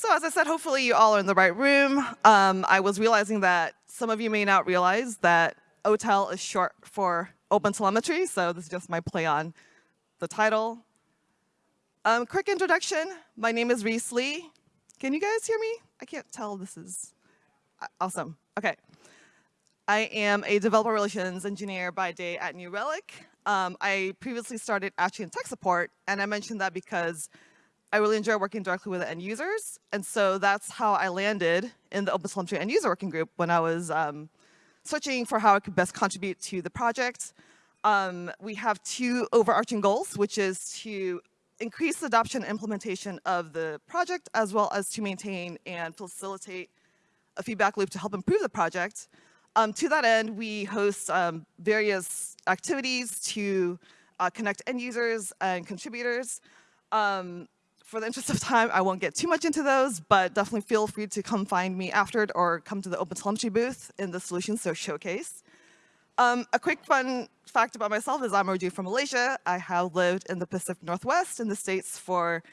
So as I said, hopefully you all are in the right room. Um, I was realizing that some of you may not realize that OTEL is short for Open Telemetry, so this is just my play on the title. Um, quick introduction, my name is Reese Lee. Can you guys hear me? I can't tell this is awesome. Okay. I am a developer relations engineer by day at New Relic. Um, I previously started actually in tech support, and I mentioned that because I really enjoy working directly with end users. And so that's how I landed in the OpenTelemetry end user working group when I was um, searching for how I could best contribute to the project. Um, we have two overarching goals, which is to increase adoption and implementation of the project, as well as to maintain and facilitate a feedback loop to help improve the project. Um, to that end, we host um, various activities to uh, connect end users and contributors. Um, for the interest of time, I won't get too much into those, but definitely feel free to come find me after it or come to the Open Telemetry booth in the Solutions So showcase. Um, a quick fun fact about myself is I'm originally from Malaysia. I have lived in the Pacific Northwest in the States for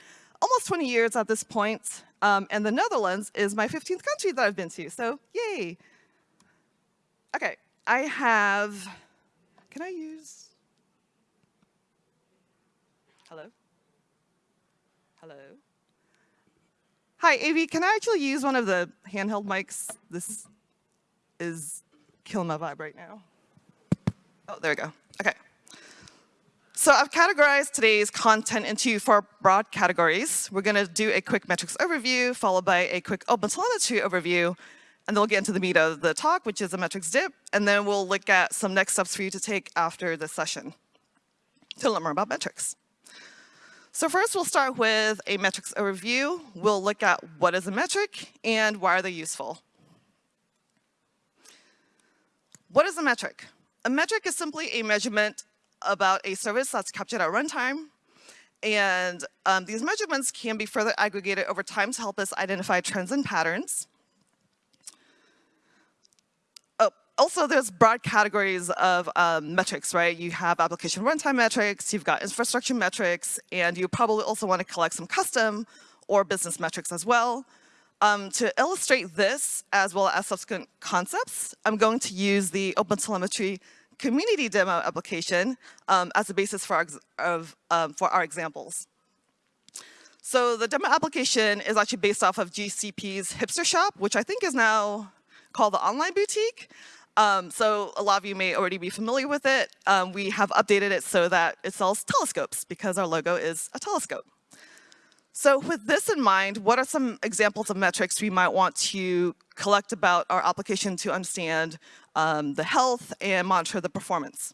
almost 20 years at this point. Um, and the Netherlands is my 15th country that I've been to, so yay. Okay, I have, can I use, hello? Hello. Hi, Avi, can I actually use one of the handheld mics? This is killing my vibe right now. Oh, there we go. Okay. So I've categorized today's content into four broad categories. We're going to do a quick metrics overview, followed by a quick oh, OpenTelemetry overview, and then we'll get into the meat of the talk, which is a metrics dip, and then we'll look at some next steps for you to take after the session to learn more about metrics. So first we'll start with a metrics overview. We'll look at what is a metric and why are they useful. What is a metric? A metric is simply a measurement about a service that's captured at runtime. And um, these measurements can be further aggregated over time to help us identify trends and patterns. Also, there's broad categories of um, metrics, right? You have application runtime metrics, you've got infrastructure metrics, and you probably also want to collect some custom or business metrics as well. Um, to illustrate this, as well as subsequent concepts, I'm going to use the OpenTelemetry community demo application um, as a basis for our, of, um, for our examples. So the demo application is actually based off of GCP's Hipster Shop, which I think is now called the Online Boutique. Um, so a lot of you may already be familiar with it. Um, we have updated it so that it sells telescopes because our logo is a telescope. So with this in mind, what are some examples of metrics we might want to collect about our application to understand um, the health and monitor the performance?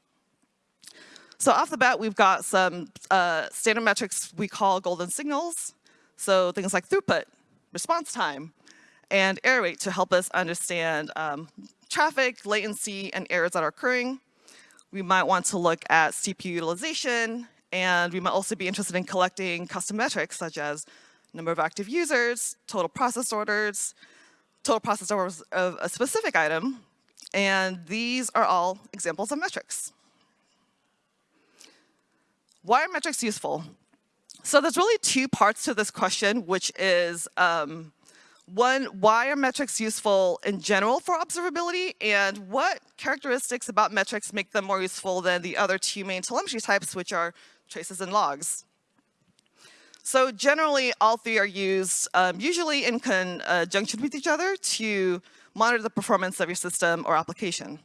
So off the bat, we've got some uh, standard metrics we call golden signals. So things like throughput, response time, and error rate to help us understand um, traffic, latency, and errors that are occurring. We might want to look at CPU utilization, and we might also be interested in collecting custom metrics such as number of active users, total process orders, total process orders of a specific item, and these are all examples of metrics. Why are metrics useful? So there's really two parts to this question, which is um, one, why are metrics useful in general for observability? And what characteristics about metrics make them more useful than the other two main telemetry types, which are traces and logs? So generally, all three are used um, usually in conjunction with each other to monitor the performance of your system or application.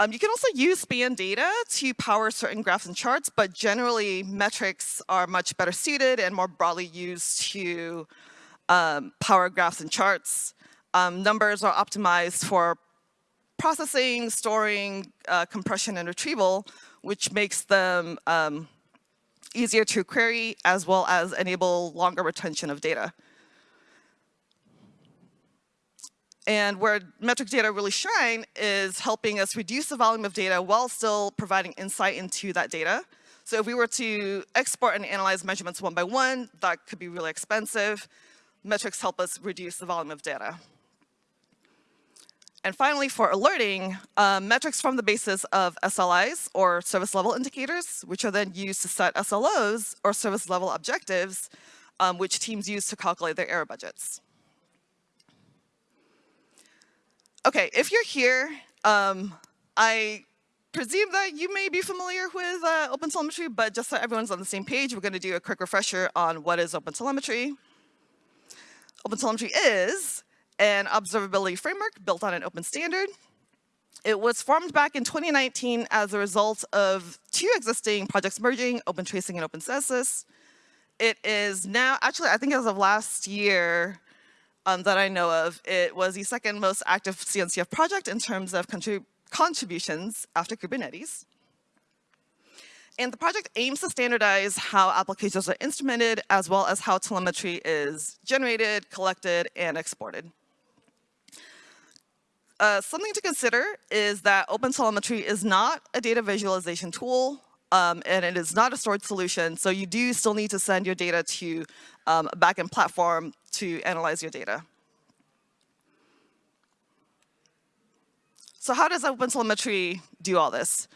Um, you can also use span data to power certain graphs and charts, but generally metrics are much better suited and more broadly used to um, power graphs and charts. Um, numbers are optimized for processing, storing, uh, compression, and retrieval, which makes them um, easier to query as well as enable longer retention of data. And where metric data really shine is helping us reduce the volume of data while still providing insight into that data. So if we were to export and analyze measurements one by one, that could be really expensive metrics help us reduce the volume of data. And finally, for alerting, uh, metrics form the basis of SLIs, or service level indicators, which are then used to set SLOs, or service level objectives, um, which teams use to calculate their error budgets. Okay, if you're here, um, I presume that you may be familiar with uh, OpenTelemetry, but just so everyone's on the same page, we're going to do a quick refresher on what is OpenTelemetry. OpenTelemetry is an observability framework built on an open standard. It was formed back in 2019 as a result of two existing projects merging, OpenTracing and OpenCensus. It is now, actually, I think as of last year um, that I know of, it was the second most active CNCF project in terms of contrib contributions after Kubernetes. And the project aims to standardize how applications are instrumented as well as how telemetry is generated, collected, and exported. Uh, something to consider is that OpenTelemetry is not a data visualization tool, um, and it is not a storage solution. So you do still need to send your data to um, a backend platform to analyze your data. So how does OpenTelemetry do all this?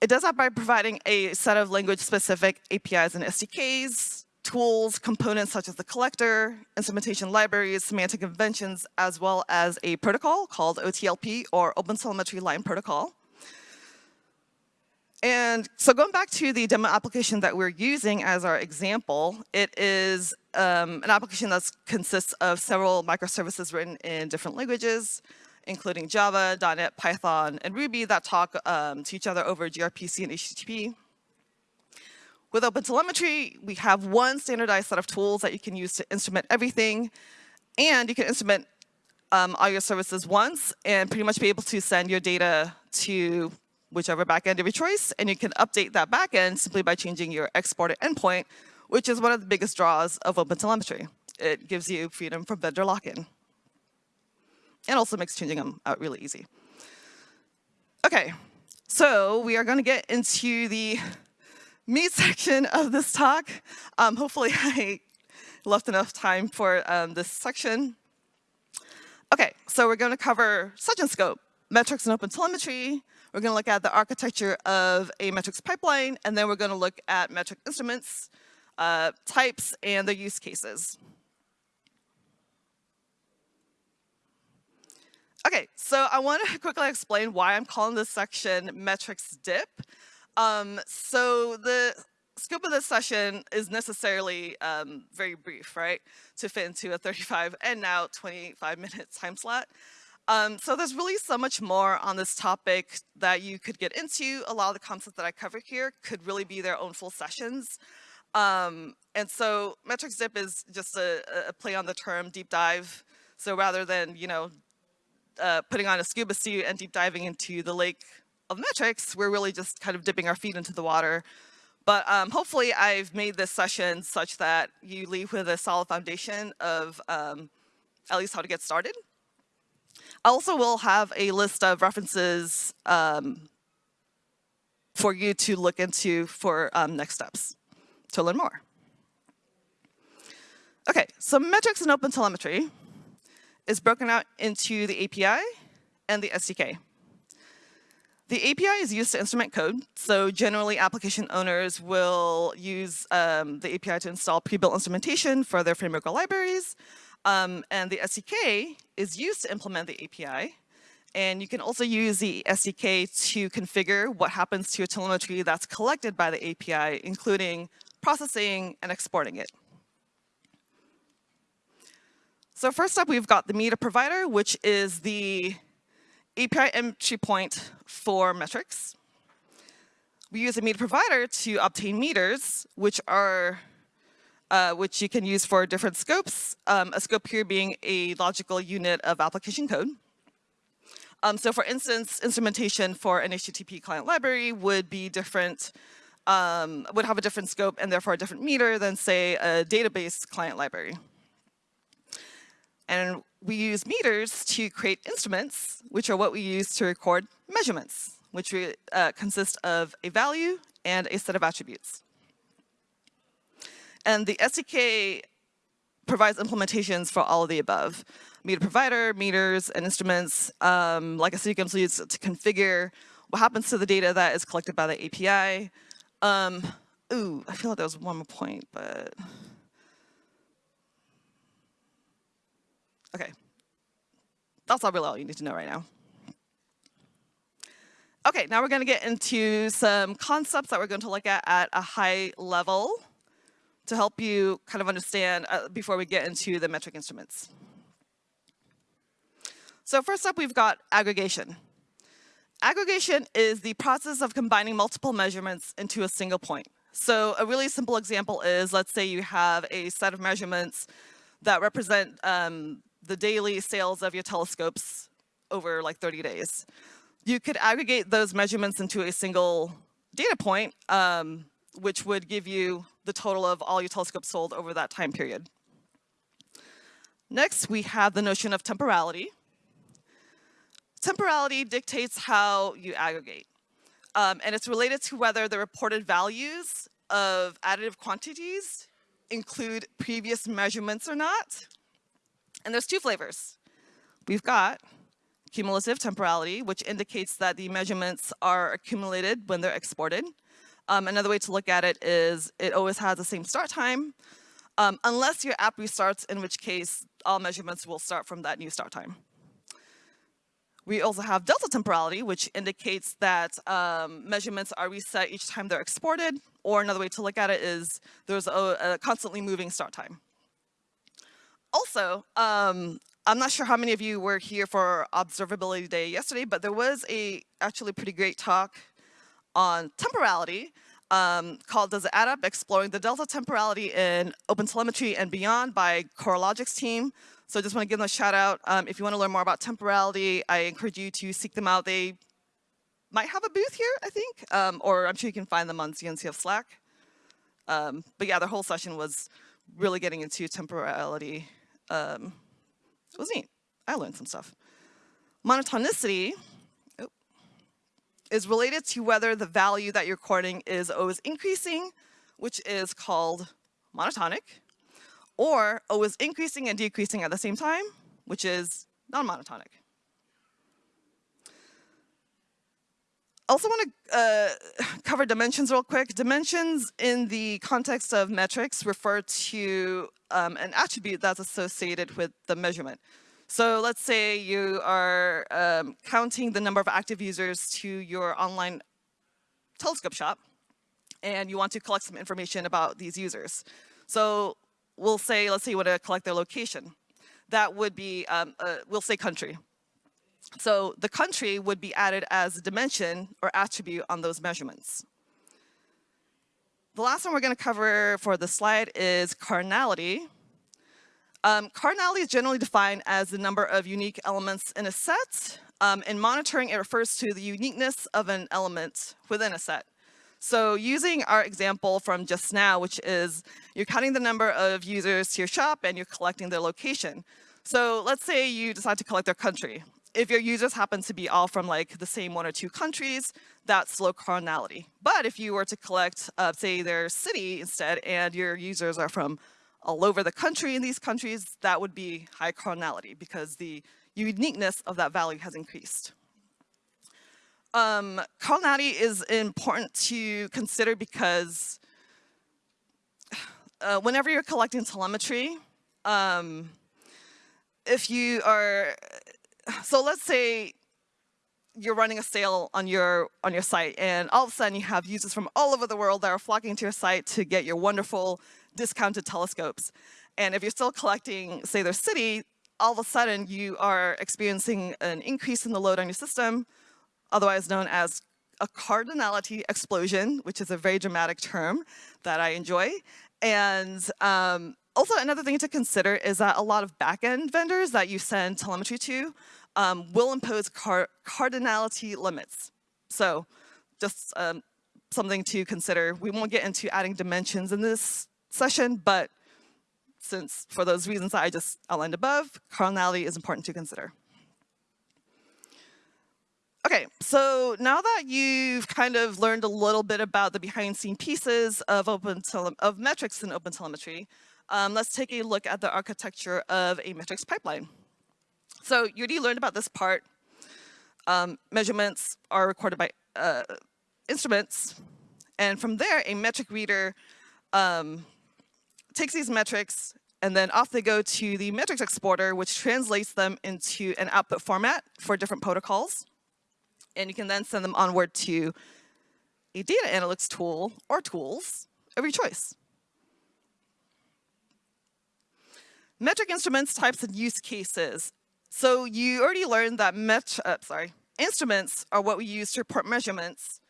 It does that by providing a set of language-specific APIs and SDKs, tools, components such as the collector, instrumentation libraries, semantic conventions, as well as a protocol called OTLP or OpenTelemetry Line Protocol. And so going back to the demo application that we're using as our example, it is um, an application that consists of several microservices written in different languages, including Java, .NET, Python, and Ruby that talk um, to each other over gRPC and HTTP. With OpenTelemetry, we have one standardized set of tools that you can use to instrument everything. And you can instrument um, all your services once and pretty much be able to send your data to whichever backend of your choice. And you can update that backend simply by changing your exported endpoint, which is one of the biggest draws of OpenTelemetry. It gives you freedom from vendor lock-in. And also makes changing them out really easy. Okay, so we are going to get into the meat section of this talk. Um, hopefully I left enough time for um, this section. Okay, so we're going to cover such and scope, metrics and open telemetry. We're going to look at the architecture of a metrics pipeline, and then we're going to look at metric instruments, uh, types, and their use cases. Okay, so I want to quickly explain why I'm calling this section metrics dip. Um, so the scope of this session is necessarily um, very brief, right? To fit into a 35 and now 25 minute time slot. Um, so there's really so much more on this topic that you could get into. A lot of the concepts that I cover here could really be their own full sessions. Um, and so metrics dip is just a, a, play on the term deep dive. So rather than, you know, uh, putting on a scuba suit and deep diving into the lake of metrics, we're really just kind of dipping our feet into the water. But um, hopefully I've made this session such that you leave with a solid foundation of um, at least how to get started. I also will have a list of references um, for you to look into for um, next steps to learn more. Okay, so metrics and open telemetry is broken out into the API and the SDK. The API is used to instrument code. So generally, application owners will use um, the API to install pre-built instrumentation for their framework or libraries. Um, and the SDK is used to implement the API. And you can also use the SDK to configure what happens to your telemetry that's collected by the API, including processing and exporting it. So first up, we've got the meter provider, which is the API entry point for metrics. We use a meter provider to obtain meters, which are uh, which you can use for different scopes. Um, a scope here being a logical unit of application code. Um, so for instance, instrumentation for an HTTP client library would be different, um, would have a different scope and therefore a different meter than say a database client library. And we use meters to create instruments, which are what we use to record measurements, which uh, consist of a value and a set of attributes. And the SDK provides implementations for all of the above. Meter provider, meters, and instruments. Um, like I said, you can use to configure what happens to the data that is collected by the API. Um, ooh, I feel like there was one more point, but Okay, that's all really all you need to know right now. Okay, now we're going to get into some concepts that we're going to look at at a high level to help you kind of understand uh, before we get into the metric instruments. So first up, we've got aggregation. Aggregation is the process of combining multiple measurements into a single point. So a really simple example is, let's say you have a set of measurements that represent um, the daily sales of your telescopes over like 30 days. You could aggregate those measurements into a single data point, um, which would give you the total of all your telescopes sold over that time period. Next, we have the notion of temporality temporality dictates how you aggregate. Um, and it's related to whether the reported values of additive quantities include previous measurements or not. And there's two flavors. We've got cumulative temporality, which indicates that the measurements are accumulated when they're exported. Um, another way to look at it is it always has the same start time, um, unless your app restarts, in which case all measurements will start from that new start time. We also have delta temporality, which indicates that um, measurements are reset each time they're exported, or another way to look at it is there's a, a constantly moving start time. Also, um, I'm not sure how many of you were here for Observability Day yesterday, but there was a actually pretty great talk on temporality um, called Does It Add Up? Exploring the Delta Temporality in OpenTelemetry and Beyond by Coralogix team. So I just want to give them a shout out. Um, if you want to learn more about temporality, I encourage you to seek them out. They might have a booth here, I think, um, or I'm sure you can find them on CNCF Slack. Um, but yeah, their whole session was really getting into temporality. Um, it was neat. I learned some stuff. Monotonicity oh, is related to whether the value that you're recording is always increasing, which is called monotonic or is increasing and decreasing at the same time, which is non-monotonic. Also want to uh, cover dimensions real quick. Dimensions in the context of metrics refer to um, an attribute that's associated with the measurement. So let's say you are um, counting the number of active users to your online telescope shop and you want to collect some information about these users. So we'll say, let's say you want to collect their location. That would be, um, uh, we'll say country. So the country would be added as a dimension or attribute on those measurements. The last one we're going to cover for the slide is cardinality. Um, cardinality is generally defined as the number of unique elements in a set. Um, in monitoring, it refers to the uniqueness of an element within a set. So using our example from just now, which is you're counting the number of users to your shop and you're collecting their location. So let's say you decide to collect their country. If your users happen to be all from like the same one or two countries, that's low cardinality. But if you were to collect, uh, say, their city instead, and your users are from all over the country in these countries, that would be high cardinality because the uniqueness of that value has increased. Um, cardinality is important to consider because uh, whenever you're collecting telemetry, um, if you are, so let's say you're running a sale on your on your site and all of a sudden you have users from all over the world that are flocking to your site to get your wonderful discounted telescopes. And if you're still collecting, say, their city, all of a sudden you are experiencing an increase in the load on your system, otherwise known as a cardinality explosion, which is a very dramatic term that I enjoy. And um, also another thing to consider is that a lot of backend vendors that you send telemetry to um, will impose car cardinality limits. So just um, something to consider. We won't get into adding dimensions in this session, but since for those reasons I just outlined above, cardinality is important to consider. Okay, so now that you've kind of learned a little bit about the behind scene pieces of open of metrics in OpenTelemetry, um, let's take a look at the architecture of a metrics pipeline. So you already learned about this part. Um, measurements are recorded by uh, instruments, and from there, a metric reader um, takes these metrics And then off they go to the metrics exporter, which translates them into an output format for different protocols. And you can then send them onward to a data analytics tool or tools of your choice. Metric instruments, types, and use cases. So you already learned that met, uh, sorry, instruments are what we use to report measurements.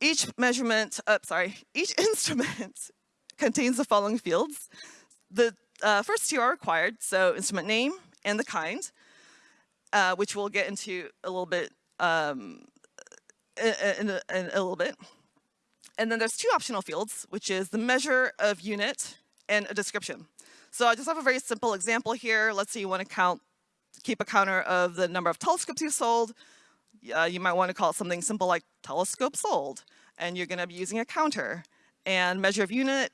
Each measurement, uh, sorry, each instrument contains the following fields. The uh, first two are required, so instrument name and the kind, uh, which we'll get into a little bit um, in, a, in a little bit. And then there's two optional fields, which is the measure of unit and a description. So I just have a very simple example here. Let's say you want to count, keep a counter of the number of telescopes you sold. Uh, you might want to call it something simple like telescope sold. And you're going to be using a counter. And measure of unit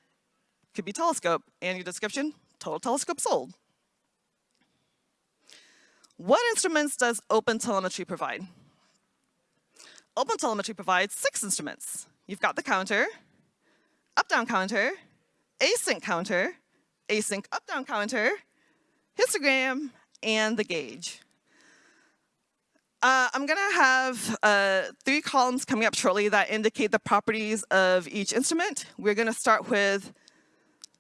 could be telescope. And your description, total telescope sold. What instruments does OpenTelemetry provide? OpenTelemetry provides six instruments. You've got the counter, up-down counter, async counter, async up-down counter, histogram, and the gauge. Uh, I'm gonna have uh, three columns coming up shortly that indicate the properties of each instrument. We're gonna start with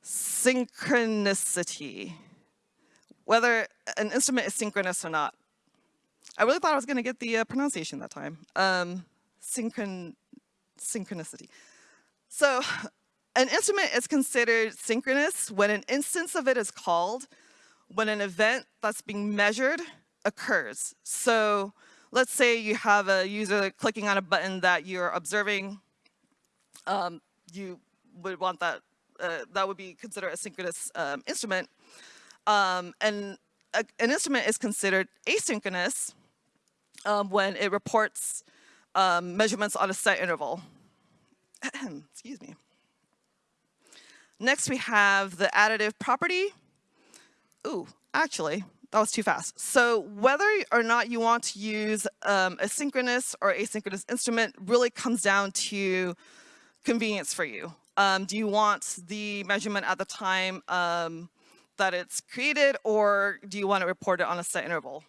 synchronicity, whether an instrument is synchronous or not. I really thought I was gonna get the uh, pronunciation that time. Um, synchron synchronicity. So an instrument is considered synchronous when an instance of it is called when an event that's being measured occurs. So let's say you have a user clicking on a button that you're observing. Um, you would want that, uh, that would be considered a synchronous um, instrument. Um, and a, an instrument is considered asynchronous um, when it reports um, measurements on a set interval. Excuse me. Next, we have the additive property. Ooh, actually, that was too fast. So whether or not you want to use um, a synchronous or asynchronous instrument really comes down to convenience for you. Um, do you want the measurement at the time um, that it's created or do you want to report it on a set interval?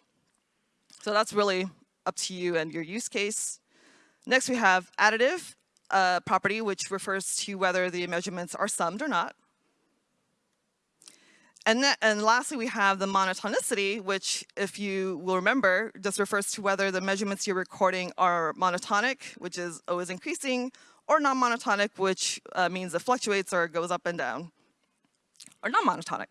So that's really up to you and your use case. Next we have additive uh, property, which refers to whether the measurements are summed or not. And, and lastly, we have the monotonicity, which, if you will remember, just refers to whether the measurements you're recording are monotonic, which is always increasing, or non-monotonic, which uh, means it fluctuates or goes up and down, or non-monotonic.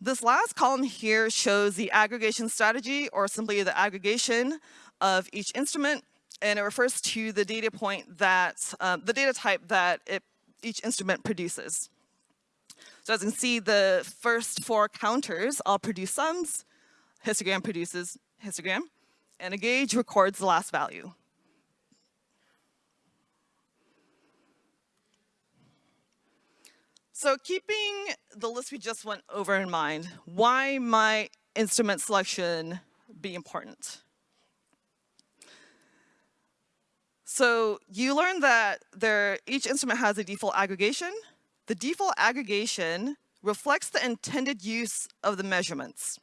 This last column here shows the aggregation strategy, or simply the aggregation of each instrument and it refers to the data point that, um, the data type that it, each instrument produces. So as you can see, the first four counters all produce sums, histogram produces histogram, and a gauge records the last value. So keeping the list we just went over in mind, why might instrument selection be important? So you learn that there, each instrument has a default aggregation. The default aggregation reflects the intended use of the measurements.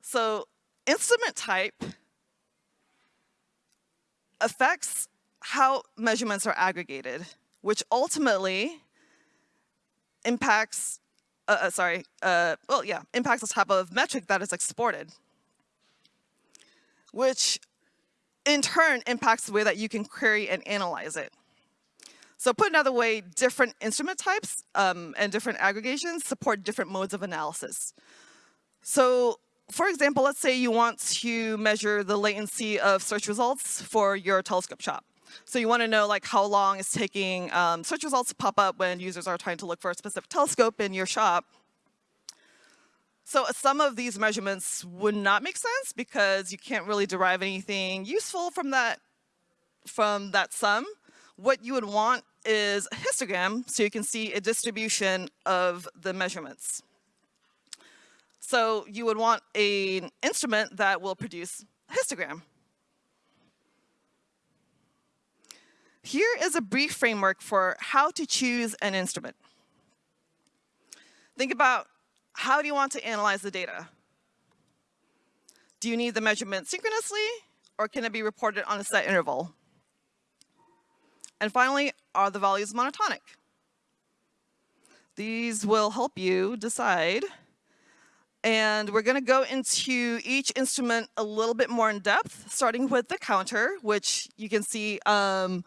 So instrument type affects how measurements are aggregated, which ultimately impacts, uh, uh, sorry, uh, well, yeah, impacts the type of metric that is exported which in turn impacts the way that you can query and analyze it. So put another way, different instrument types um, and different aggregations support different modes of analysis. So for example, let's say you want to measure the latency of search results for your telescope shop. So you want to know like how long it's taking um, search results to pop up when users are trying to look for a specific telescope in your shop. So uh, some of these measurements would not make sense because you can't really derive anything useful from that, from that sum. What you would want is a histogram so you can see a distribution of the measurements. So you would want an instrument that will produce a histogram. Here is a brief framework for how to choose an instrument. Think about how do you want to analyze the data? Do you need the measurement synchronously or can it be reported on a set interval? And finally, are the values monotonic? These will help you decide. And we're going to go into each instrument a little bit more in depth, starting with the counter, which you can see um,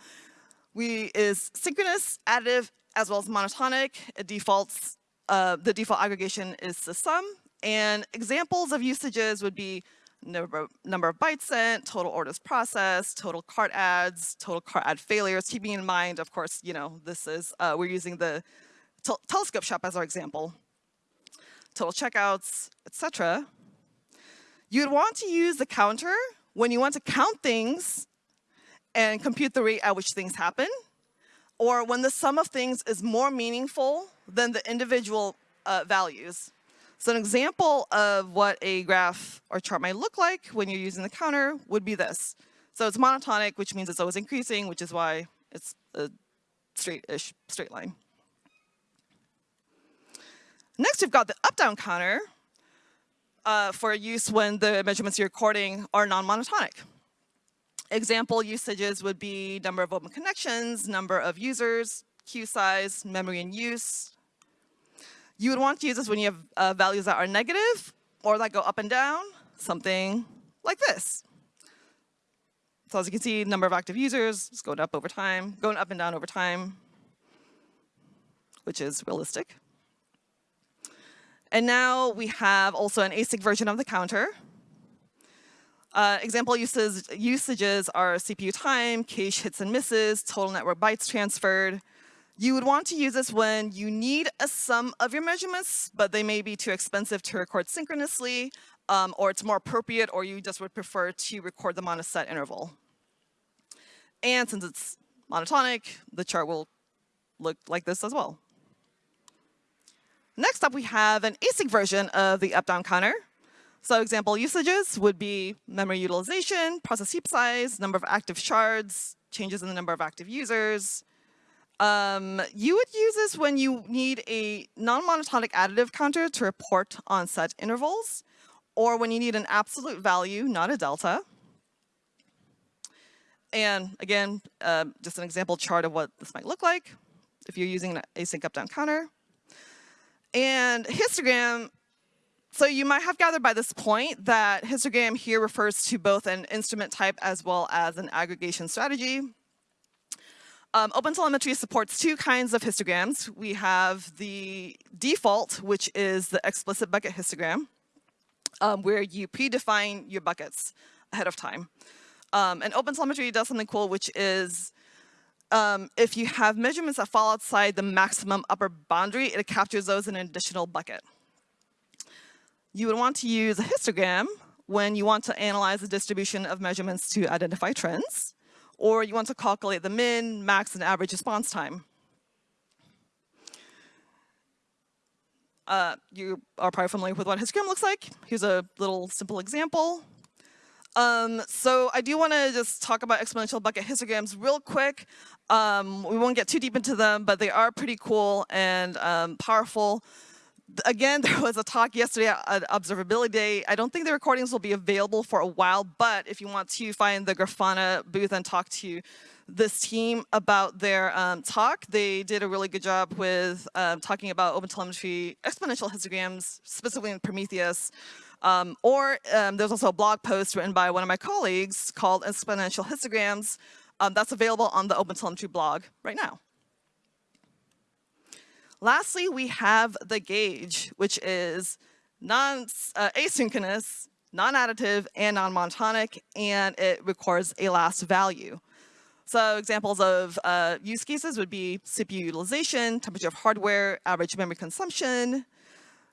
we is synchronous, additive, as well as monotonic. It defaults, uh, the default aggregation is the sum. And examples of usages would be number, number of bytes sent, total orders processed, total cart adds, total cart add failures, keeping in mind, of course, you know, this is, uh, we're using the telescope shop as our example, total checkouts, etc. You'd want to use the counter when you want to count things and compute the rate at which things happen, or when the sum of things is more meaningful than the individual uh, values. So an example of what a graph or chart might look like when you're using the counter would be this. So it's monotonic, which means it's always increasing, which is why it's a straight-ish straight line. Next, we've got the up-down counter uh, for use when the measurements you're recording are non-monotonic. Example usages would be number of open connections, number of users, queue size, memory in use, you would want to use this when you have uh, values that are negative or that go up and down, something like this. So as you can see, number of active users is going up over time, going up and down over time, which is realistic. And now we have also an async version of the counter. Uh, example uses, usages are CPU time, cache hits and misses, total network bytes transferred, you would want to use this when you need a sum of your measurements, but they may be too expensive to record synchronously, um, or it's more appropriate, or you just would prefer to record them on a set interval. And since it's monotonic, the chart will look like this as well. Next up, we have an async version of the up-down counter. So example usages would be memory utilization, process heap size, number of active shards, changes in the number of active users, um, you would use this when you need a non-monotonic additive counter to report on set intervals, or when you need an absolute value, not a delta. And again, uh, just an example chart of what this might look like if you're using an async up-down counter. And histogram, so you might have gathered by this point that histogram here refers to both an instrument type as well as an aggregation strategy. Um, OpenTelemetry supports two kinds of histograms. We have the default, which is the explicit bucket histogram, um, where you predefine your buckets ahead of time. Um, and OpenTelemetry does something cool, which is um, if you have measurements that fall outside the maximum upper boundary, it captures those in an additional bucket. You would want to use a histogram when you want to analyze the distribution of measurements to identify trends or you want to calculate the min, max, and average response time. Uh, you are probably familiar with what a histogram looks like. Here's a little simple example. Um, so I do want to just talk about exponential bucket histograms real quick. Um, we won't get too deep into them, but they are pretty cool and um, powerful again, there was a talk yesterday at Observability Day. I don't think the recordings will be available for a while, but if you want to find the Grafana booth and talk to this team about their um, talk, they did a really good job with um, talking about OpenTelemetry exponential histograms, specifically in Prometheus. Um, or um, there's also a blog post written by one of my colleagues called Exponential Histograms. Um, that's available on the OpenTelemetry blog right now. Lastly, we have the gauge, which is non uh, asynchronous, non-additive, and non-monotonic, and it records a last value. So examples of uh, use cases would be CPU utilization, temperature of hardware, average memory consumption.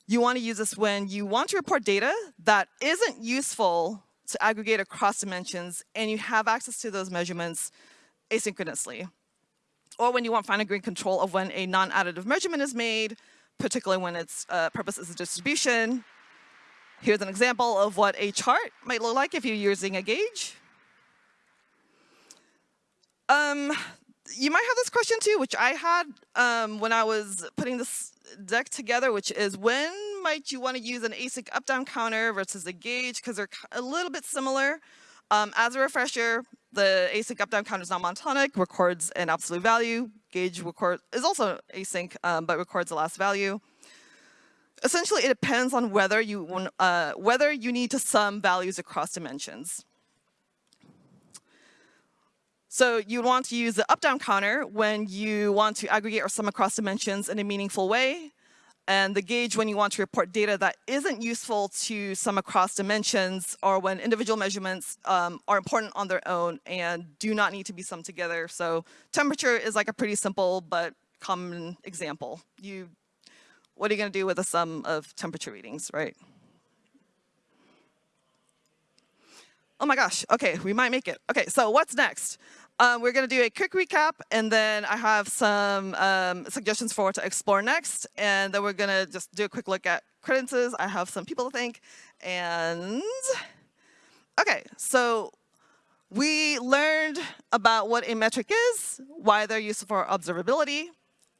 You want to use this when you want to report data that isn't useful to aggregate across dimensions, and you have access to those measurements asynchronously or when you want fine grained control of when a non-additive measurement is made, particularly when its uh, purpose is a distribution. Here's an example of what a chart might look like if you're using a gauge. Um, you might have this question too, which I had um, when I was putting this deck together, which is when might you want to use an async up-down counter versus a gauge because they're a little bit similar. Um, as a refresher, the async up-down counter is not monotonic, records an absolute value. Gauge record is also async, um, but records the last value. Essentially, it depends on whether you uh, whether you need to sum values across dimensions. So you want to use the up-down counter when you want to aggregate or sum across dimensions in a meaningful way and the gauge when you want to report data that isn't useful to sum across dimensions or when individual measurements um, are important on their own and do not need to be summed together. So temperature is like a pretty simple but common example. You, what are you going to do with a sum of temperature readings, right? Oh my gosh, okay, we might make it. Okay, so what's next? Um, we're going to do a quick recap, and then I have some um, suggestions for what to explore next. And then we're going to just do a quick look at credences. I have some people to thank. And OK, so we learned about what a metric is, why they're useful for observability,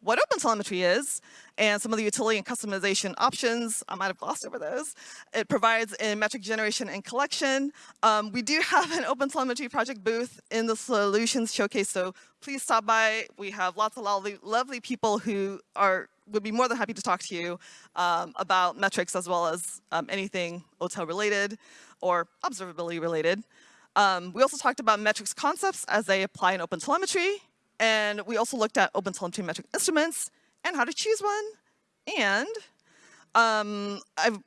what OpenTelemetry is and some of the utility and customization options. I might have glossed over those. It provides in metric generation and collection. Um, we do have an OpenTelemetry project booth in the solutions showcase, so please stop by. We have lots of lovely, lovely people who are would be more than happy to talk to you um, about metrics as well as um, anything OTel related or observability related. Um, we also talked about metrics concepts as they apply in OpenTelemetry. And we also looked at OpenTelemetry metric instruments and how to choose one. And um, I've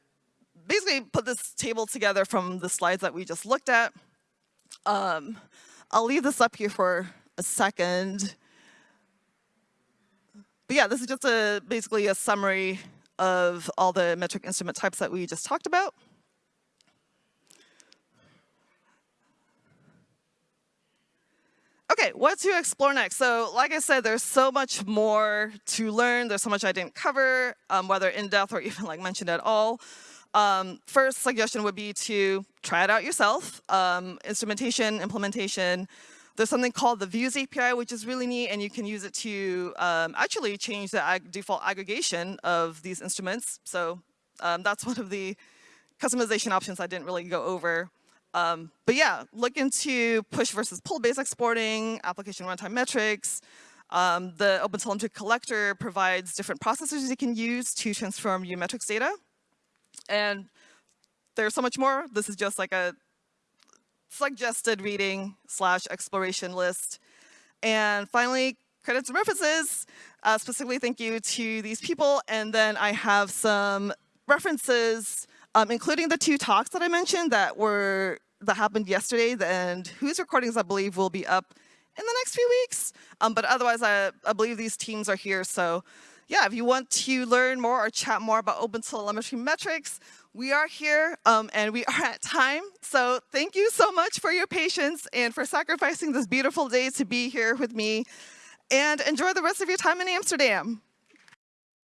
basically put this table together from the slides that we just looked at. Um, I'll leave this up here for a second. But yeah, this is just a basically a summary of all the metric instrument types that we just talked about. Okay, what to explore next? So like I said, there's so much more to learn. There's so much I didn't cover, um, whether in depth or even like mentioned at all. Um, first suggestion would be to try it out yourself. Um, instrumentation, implementation. There's something called the Views API, which is really neat, and you can use it to um, actually change the ag default aggregation of these instruments. So um, that's one of the customization options I didn't really go over. Um, but yeah, look into push versus pull based exporting, application runtime metrics. Um, the OpenTelemetry collector provides different processors you can use to transform your metrics data. And there's so much more. This is just like a suggested reading slash exploration list. And finally, credits and references. Uh, specifically, thank you to these people. And then I have some references um, including the two talks that I mentioned that were that happened yesterday and whose recordings I believe will be up in the next few weeks. Um, but otherwise, I, I believe these teams are here. So yeah, if you want to learn more or chat more about OpenTelemetry metrics, we are here um, and we are at time. So thank you so much for your patience and for sacrificing this beautiful day to be here with me. And enjoy the rest of your time in Amsterdam.